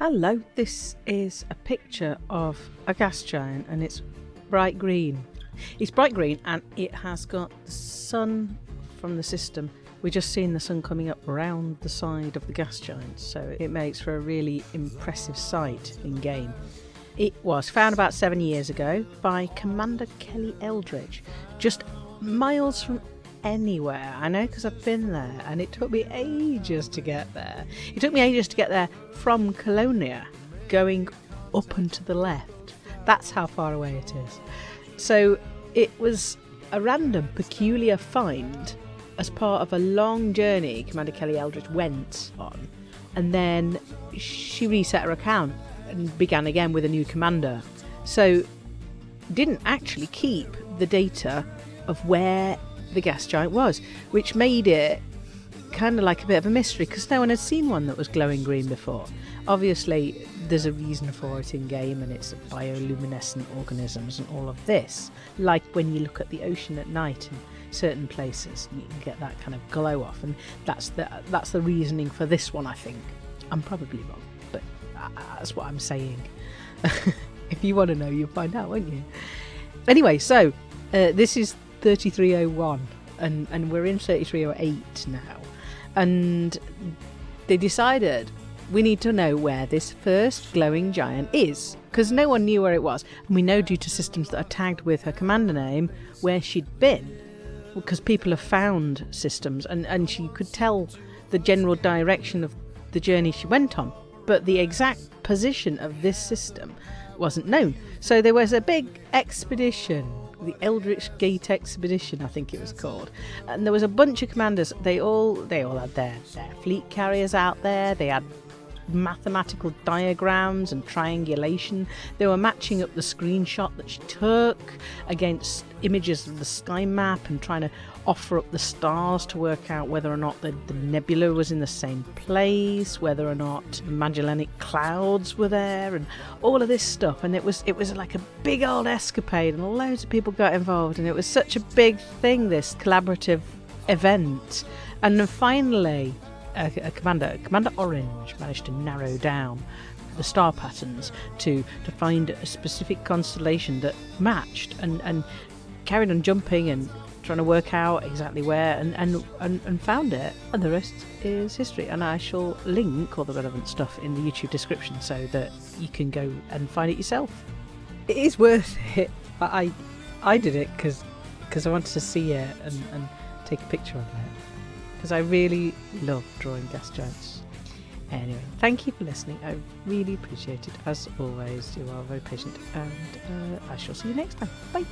Hello, this is a picture of a gas giant and it's bright green. It's bright green and it has got the sun from the system. We're just seeing the sun coming up around the side of the gas giant, so it makes for a really impressive sight in game. It was found about seven years ago by Commander Kelly Eldridge, just miles from anywhere. I know because I've been there and it took me ages to get there. It took me ages to get there from Colonia, going up and to the left. That's how far away it is. So it was a random, peculiar find as part of a long journey Commander Kelly Eldridge went on. And then she reset her account and began again with a new commander. So didn't actually keep the data of where the gas giant was, which made it kind of like a bit of a mystery because no one had seen one that was glowing green before. Obviously, there's a reason for it in game, and it's bioluminescent organisms and all of this. Like when you look at the ocean at night in certain places, you can get that kind of glow off, and that's the that's the reasoning for this one. I think I'm probably wrong, but that's what I'm saying. if you want to know, you'll find out, won't you? Anyway, so uh, this is 3301 and and we're in 3308 now. And they decided we need to know where this first glowing giant is because no one knew where it was. And we know due to systems that are tagged with her commander name where she'd been because people have found systems and and she could tell the general direction of the journey she went on. But the exact position of this system wasn't known. So there was a big expedition the Eldritch Gate Expedition, I think it was called. And there was a bunch of commanders. They all they all had their, their fleet carriers out there. They had mathematical diagrams and triangulation. They were matching up the screenshot that she took against images of the sky map and trying to offer up the stars to work out whether or not the, the nebula was in the same place, whether or not Magellanic clouds were there, and all of this stuff. And it was it was like a big old escapade, and loads of people got involved, and it was such a big thing. This collaborative event, and then finally, commander, Commander Orange, managed to narrow down the star patterns to to find a specific constellation that matched and and carried on jumping and trying to work out exactly where and, and, and, and found it. And the rest is history. And I shall link all the relevant stuff in the YouTube description so that you can go and find it yourself. It is worth it. I I did it because because I wanted to see it and, and take a picture of it. Because I really love drawing gas giants. Anyway, thank you for listening. I really appreciate it. As always, you are very patient, and uh, I shall see you next time. Bye.